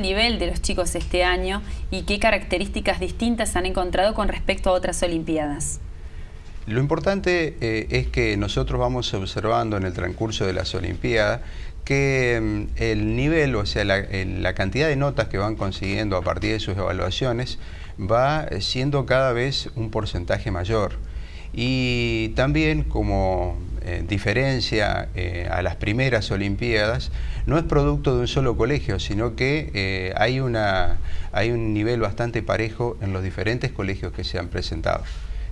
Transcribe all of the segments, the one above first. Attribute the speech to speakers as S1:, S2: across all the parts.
S1: el nivel de los chicos este año y qué características distintas han encontrado con respecto a otras Olimpiadas.
S2: Lo importante eh, es que nosotros vamos observando en el transcurso de las Olimpiadas que mm, el nivel, o sea, la, cantidad de notas que van consiguiendo a partir de sus evaluaciones va siendo cada vez un porcentaje mayor. Y también como eh, diferencia eh, a las primeras Olimpiadas, no es producto de un solo colegio, sino que hay, una, hay un nivel bastante parejo en los diferentes colegios que se han presentado.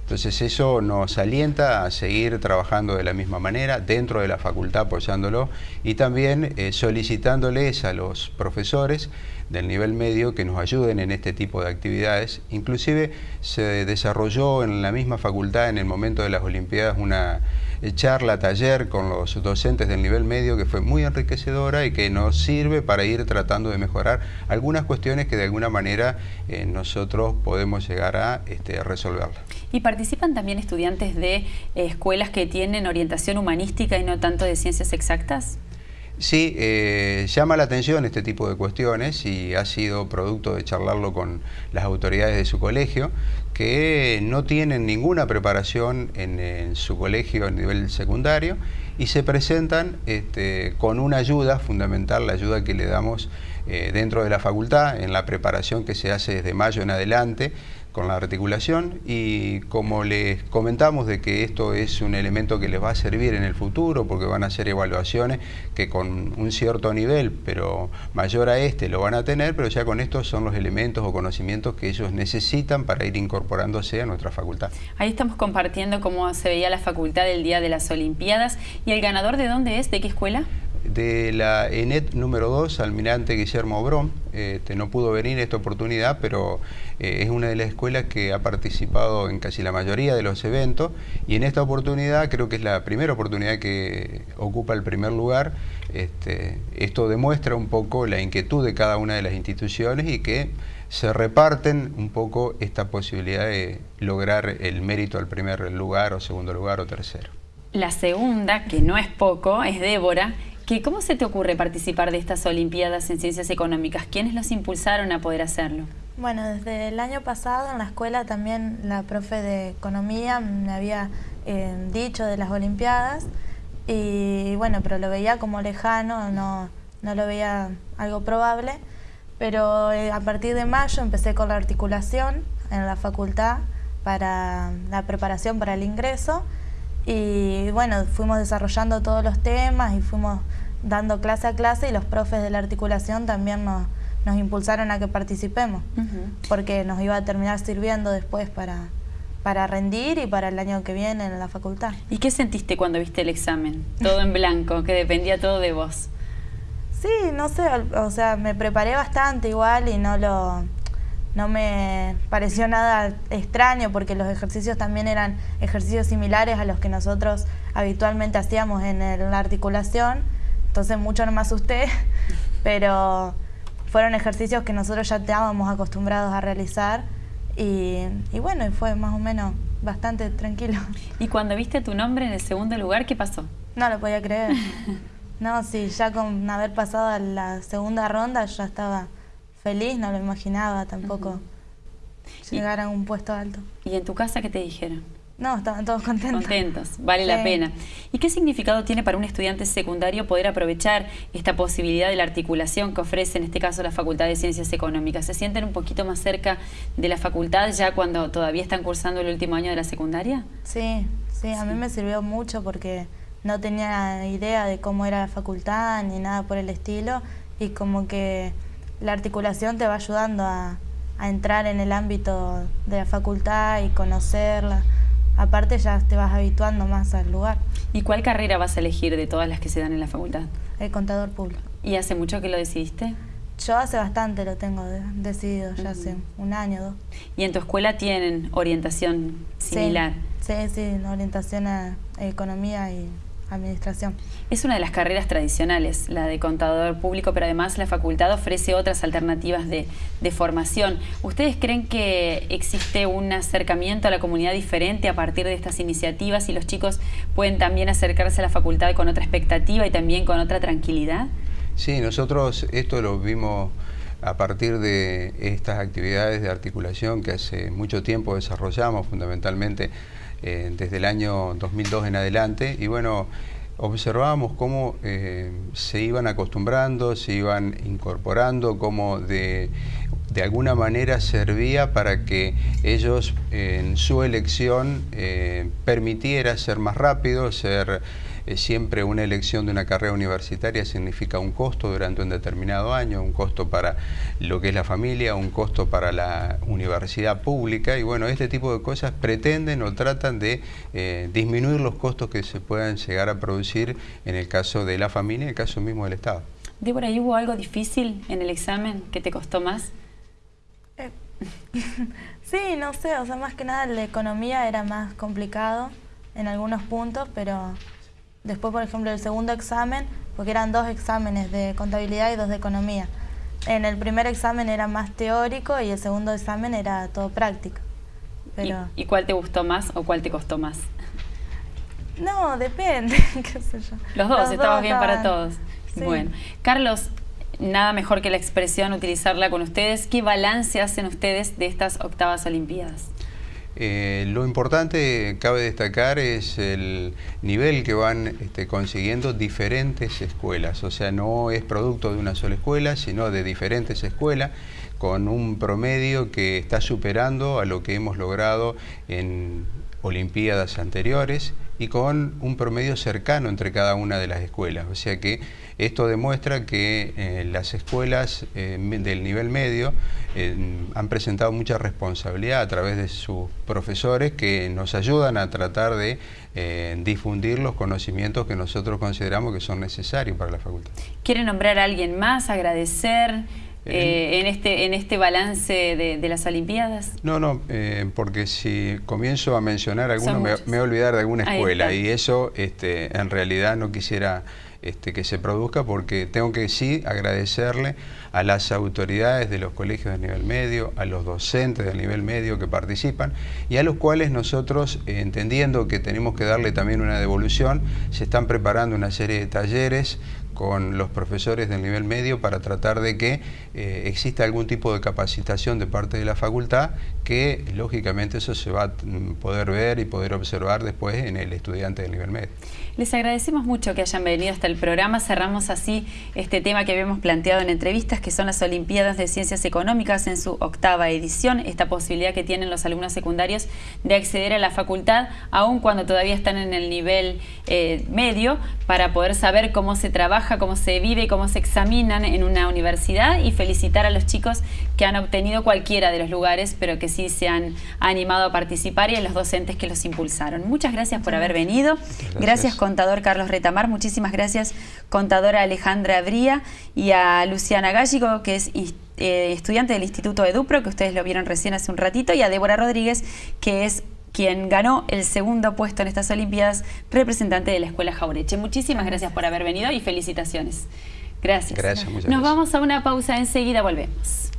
S2: Entonces eso nos alienta a seguir trabajando de la misma manera, dentro de la facultad apoyándolo y también eh, solicitándoles a los profesores del nivel medio que nos ayuden en este tipo de actividades. Inclusive se desarrolló en la misma facultad en el momento de las Olimpiadas una eh, charla, taller con los docentes del nivel medio que fue muy enriquecedora y que nos sirve para ir tratando de mejorar algunas cuestiones que de alguna manera eh, nosotros podemos llegar a este, resolverlas.
S1: ¿Y participan también estudiantes de eh, escuelas que tienen orientación humanística y no tanto de ciencias exactas?
S2: Sí, llama la atención este tipo de cuestiones y ha sido producto de charlarlo con las autoridades de su colegio, que no tienen ninguna preparación en, su colegio a nivel secundario y se presentan este, con una ayuda fundamental, la ayuda que le damos eh, dentro de la facultad, en la preparación que se hace desde mayo en adelante, con la articulación y como les comentamos de que esto es un elemento que les va a servir en el futuro porque van a hacer evaluaciones que con un cierto nivel pero mayor a este lo van a tener pero ya con estos son los elementos o conocimientos que ellos necesitan para ir incorporándose a nuestra facultad.
S1: Ahí estamos compartiendo cómo se veía la facultad el día de las Olimpiadas y el ganador de dónde es, de qué escuela?
S2: De la ENET número 2, almirante Guillermo Obrón. Este, no pudo venir esta oportunidad, pero eh, es una de las escuelas que ha participado en casi la mayoría de los eventos y en esta oportunidad creo que es la primera oportunidad que ocupa el primer lugar. Este, esto demuestra un poco la inquietud de cada una de las instituciones y que se reparten un poco esta posibilidad de lograr el mérito al primer lugar o segundo lugar o tercero.
S1: La segunda, que no es poco, es Débora, ¿Cómo se te ocurre participar de estas Olimpiadas en Ciencias Económicas? ¿Quiénes los impulsaron a poder hacerlo?
S3: Bueno, desde el año pasado en la escuela también la profe de Economía me había eh, dicho de las Olimpiadas y bueno, pero lo veía como lejano, no, no lo veía algo probable, pero eh, a partir de mayo empecé con la articulación en la facultad para la preparación para el ingreso y bueno, fuimos desarrollando todos los temas y fuimos dando clase a clase y los profes de la articulación también nos, nos impulsaron a que participemos, porque nos iba a terminar sirviendo después para, para rendir y para el año que viene en la facultad.
S1: ¿Y qué sentiste cuando viste el examen? Todo en blanco, que dependía todo de vos.
S3: Sí, no sé, o sea, me preparé bastante igual y no lo no me pareció nada extraño porque los ejercicios también eran ejercicios similares a los que nosotros habitualmente hacíamos en la articulación, entonces mucho no me asusté, pero fueron ejercicios que nosotros ya estábamos acostumbrados a realizar y, y bueno, fue más o menos bastante tranquilo.
S1: ¿Y cuando viste tu nombre en el segundo lugar, qué pasó?
S3: No lo podía creer. No, sí, ya con haber pasado a la segunda ronda ya estaba feliz, no lo imaginaba tampoco llegar a un puesto alto.
S1: ¿Y en tu casa qué te dijeron?
S3: No, estaban todos contentos.
S1: Contentos, vale la pena. ¿Y qué significado tiene para un estudiante secundario poder aprovechar esta posibilidad de la articulación que ofrece en este caso la Facultad de Ciencias Económicas? ¿Se sienten un poquito más cerca de la facultad ya cuando todavía están cursando el último año de la secundaria?
S3: Sí, sí, a mí me sirvió mucho porque no tenía idea de cómo era la facultad ni nada por el estilo y como que la articulación te va ayudando a, entrar en el ámbito de la facultad y conocerla. Aparte ya te vas habituando más al lugar.
S1: ¿Y cuál carrera vas a elegir de todas las que se dan en la facultad?
S3: El contador público.
S1: ¿Y hace mucho que lo decidiste?
S3: Yo hace bastante lo tengo decidido, ya hace un año o dos.
S1: ¿Y en tu escuela tienen orientación similar?
S3: Sí, sí, orientación a economía y administración.
S1: Es una de las carreras tradicionales, la de contador público, pero además la facultad ofrece otras alternativas de, formación. ¿Ustedes creen que existe un acercamiento a la comunidad diferente a partir de estas iniciativas y los chicos pueden también acercarse a la facultad con otra expectativa y también con otra tranquilidad?
S2: Sí, nosotros esto lo vimos a partir de estas actividades de articulación que hace mucho tiempo desarrollamos, fundamentalmente eh, desde el año 2002 en adelante, y bueno, observábamos cómo eh, se iban acostumbrando, se iban incorporando, cómo de, de alguna manera servía para que ellos en su elección eh, permitiera ser más rápido, ser siempre una elección de una carrera universitaria significa un costo durante un determinado año, un costo para lo que es la familia, un costo para la universidad pública y bueno, este tipo de cosas pretenden o tratan de eh, disminuir los costos que se puedan llegar a producir en el caso de la familia y en el caso mismo del Estado.
S1: Débora, ¿y hubo algo difícil en el examen que te costó más?
S3: Eh, sí, no sé, o sea, más que nada la economía era más complicado en algunos puntos, pero Después, por ejemplo, el segundo examen, porque eran dos exámenes de contabilidad y dos de economía. En el primer examen era más teórico y el segundo examen era todo práctico.
S1: Pero... ¿Y, cuál te gustó más o cuál te costó más?
S3: No, depende, qué sé yo.
S1: Los dos, estabas bien para todos. Bueno, Carlos, nada mejor que la expresión, utilizarla con ustedes. ¿Qué balance hacen ustedes de estas octavas olimpiadas?
S2: Eh, lo importante, cabe destacar, es el nivel que van este, consiguiendo diferentes escuelas. O sea, no es producto de una sola escuela, sino de diferentes escuelas, con un promedio que está superando a lo que hemos logrado en Olimpiadas anteriores y con un promedio cercano entre cada una de las escuelas. O sea que esto demuestra que eh, las escuelas eh, del nivel medio eh, han presentado mucha responsabilidad a través de sus profesores que nos ayudan a tratar de difundir los conocimientos que nosotros consideramos que son necesarios para la facultad.
S1: ¿Quiere nombrar a alguien más, agradecer? En, este, en este balance de, las Olimpiadas?
S2: No, no, porque si comienzo a mencionar alguno me, voy a olvidar de alguna escuela y eso este, en realidad no quisiera este, que se produzca porque tengo que sí agradecerle a las autoridades de los colegios de nivel medio, a los docentes del nivel medio que participan y a los cuales nosotros, entendiendo que tenemos que darle también una devolución, se están preparando una serie de talleres con los profesores del nivel medio para tratar de que eh, exista algún tipo de capacitación de parte de la facultad que lógicamente eso se va a poder ver y poder observar después en el estudiante del nivel medio.
S1: Les agradecemos mucho que hayan venido hasta el programa. Cerramos así este tema que habíamos planteado en entrevistas, que son las Olimpiadas de Ciencias Económicas en su octava edición. Esta posibilidad que tienen los alumnos secundarios de acceder a la facultad, aun cuando todavía están en el nivel eh, medio, para poder saber cómo se trabaja, cómo se vive y cómo se examinan en una universidad y felicitar a los chicos que han obtenido cualquiera de los lugares, pero que sí se han animado a participar y a los docentes que los impulsaron. Muchas gracias por haber venido. Gracias, contador Carlos Retamar. Muchísimas gracias, contadora Alejandra Bría y a Luciana Gálligo, que es eh, estudiante del Instituto Edupro, que ustedes lo vieron recién hace un ratito, y a Débora Rodríguez, que es quien ganó el segundo puesto en estas Olimpiadas, representante de la Escuela Jaureche. Muchísimas gracias por haber venido y felicitaciones. Gracias.
S2: Gracias,
S1: Nos vamos a una pausa, enseguida volvemos.